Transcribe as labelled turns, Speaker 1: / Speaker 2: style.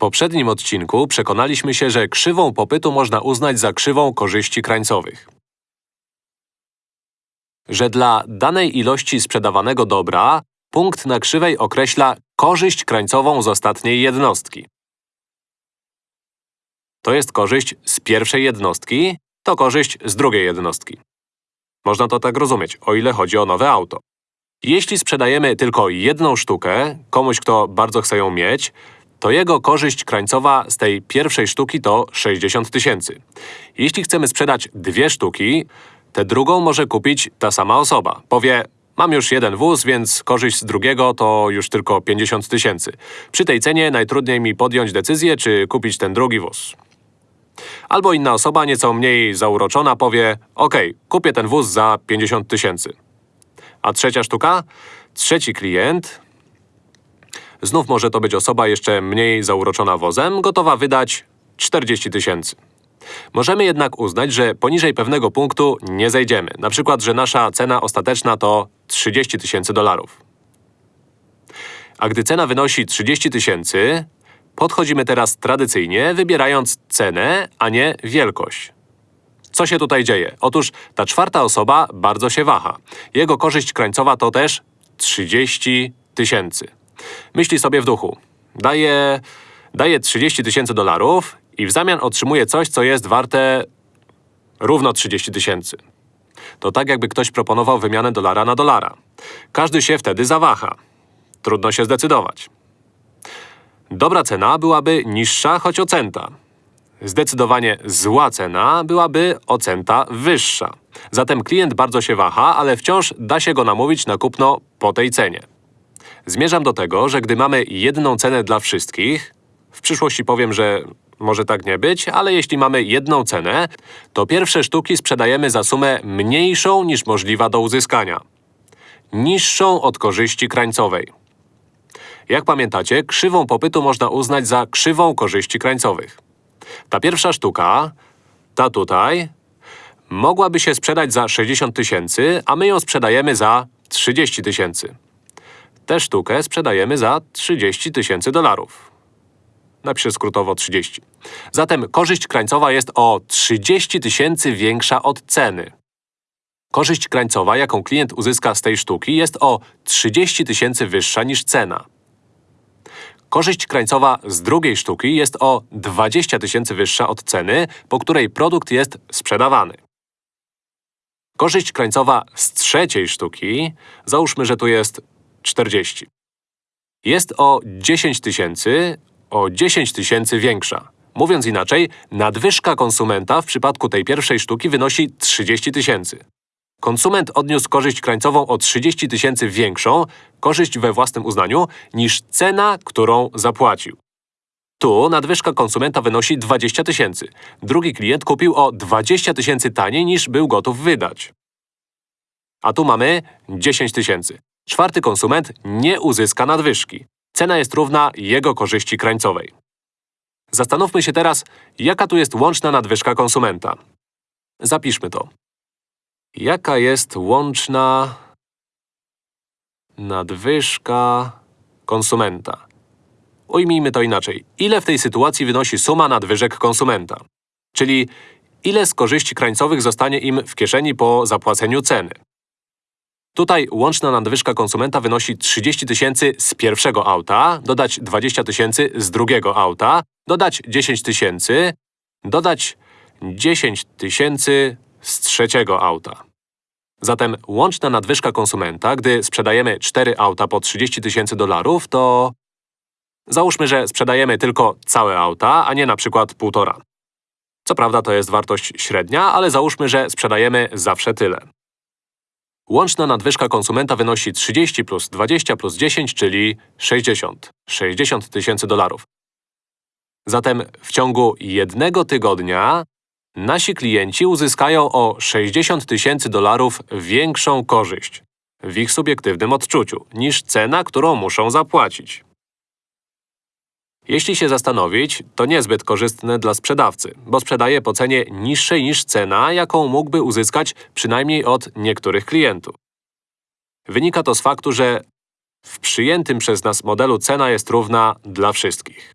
Speaker 1: poprzednim odcinku przekonaliśmy się, że krzywą popytu można uznać za krzywą korzyści krańcowych. Że dla danej ilości sprzedawanego dobra punkt na krzywej określa korzyść krańcową z ostatniej jednostki. To jest korzyść z pierwszej jednostki, to korzyść z drugiej jednostki. Można to tak rozumieć, o ile chodzi o nowe auto. Jeśli sprzedajemy tylko jedną sztukę, komuś, kto bardzo chce ją mieć, to jego korzyść krańcowa z tej pierwszej sztuki to 60 tysięcy. Jeśli chcemy sprzedać dwie sztuki, tę drugą może kupić ta sama osoba. Powie, mam już jeden wóz, więc korzyść z drugiego to już tylko 50 tysięcy. Przy tej cenie najtrudniej mi podjąć decyzję, czy kupić ten drugi wóz. Albo inna osoba, nieco mniej zauroczona, powie OK, kupię ten wóz za 50 tysięcy. A trzecia sztuka? Trzeci klient, znów może to być osoba jeszcze mniej zauroczona wozem, gotowa wydać 40 tysięcy. Możemy jednak uznać, że poniżej pewnego punktu nie zejdziemy. Na przykład, że nasza cena ostateczna to 30 tysięcy dolarów. A gdy cena wynosi 30 tysięcy, podchodzimy teraz tradycyjnie, wybierając cenę, a nie wielkość. Co się tutaj dzieje? Otóż ta czwarta osoba bardzo się waha. Jego korzyść krańcowa to też 30 tysięcy. Myśli sobie w duchu. Daje, daje 30 tysięcy dolarów i w zamian otrzymuje coś, co jest warte równo 30 tysięcy. To tak, jakby ktoś proponował wymianę dolara na dolara. Każdy się wtedy zawaha. Trudno się zdecydować. Dobra cena byłaby niższa, choć o centa. Zdecydowanie zła cena byłaby o centa wyższa. Zatem klient bardzo się waha, ale wciąż da się go namówić na kupno po tej cenie. Zmierzam do tego, że gdy mamy jedną cenę dla wszystkich, w przyszłości powiem, że może tak nie być, ale jeśli mamy jedną cenę, to pierwsze sztuki sprzedajemy za sumę mniejszą niż możliwa do uzyskania. Niższą od korzyści krańcowej. Jak pamiętacie, krzywą popytu można uznać za krzywą korzyści krańcowych. Ta pierwsza sztuka, ta tutaj, mogłaby się sprzedać za 60 tysięcy, a my ją sprzedajemy za 30 tysięcy. Tę sztukę sprzedajemy za 30 tysięcy dolarów. Napiszę skrótowo 30. Zatem korzyść krańcowa jest o 30 tysięcy większa od ceny. Korzyść krańcowa, jaką klient uzyska z tej sztuki, jest o 30 tysięcy wyższa niż cena. Korzyść krańcowa z drugiej sztuki jest o 20 tysięcy wyższa od ceny, po której produkt jest sprzedawany. Korzyść krańcowa z trzeciej sztuki, załóżmy, że tu jest 40. Jest o 10 tysięcy, o 10 tysięcy większa. Mówiąc inaczej, nadwyżka konsumenta w przypadku tej pierwszej sztuki wynosi 30 tysięcy. Konsument odniósł korzyść krańcową o 30 tysięcy większą, korzyść we własnym uznaniu, niż cena, którą zapłacił. Tu nadwyżka konsumenta wynosi 20 tysięcy. Drugi klient kupił o 20 tysięcy taniej niż był gotów wydać. A tu mamy 10 tysięcy. Czwarty konsument nie uzyska nadwyżki. Cena jest równa jego korzyści krańcowej. Zastanówmy się teraz, jaka tu jest łączna nadwyżka konsumenta. Zapiszmy to. Jaka jest łączna nadwyżka konsumenta? Ujmijmy to inaczej. Ile w tej sytuacji wynosi suma nadwyżek konsumenta? Czyli ile z korzyści krańcowych zostanie im w kieszeni po zapłaceniu ceny? Tutaj łączna nadwyżka konsumenta wynosi 30 tysięcy z pierwszego auta, dodać 20 tysięcy z drugiego auta, dodać 10 tysięcy, dodać 10 tysięcy z trzeciego auta. Zatem łączna nadwyżka konsumenta, gdy sprzedajemy 4 auta po 30 tysięcy dolarów, to… Załóżmy, że sprzedajemy tylko całe auta, a nie na przykład półtora. Co prawda to jest wartość średnia, ale załóżmy, że sprzedajemy zawsze tyle. Łączna nadwyżka konsumenta wynosi 30 plus 20 plus 10, czyli 60. 60 tysięcy dolarów. Zatem w ciągu jednego tygodnia nasi klienci uzyskają o 60 tysięcy dolarów większą korzyść w ich subiektywnym odczuciu niż cena, którą muszą zapłacić. Jeśli się zastanowić, to niezbyt korzystne dla sprzedawcy, bo sprzedaje po cenie niższej niż cena, jaką mógłby uzyskać przynajmniej od niektórych klientów. Wynika to z faktu, że w przyjętym przez nas modelu cena jest równa dla wszystkich.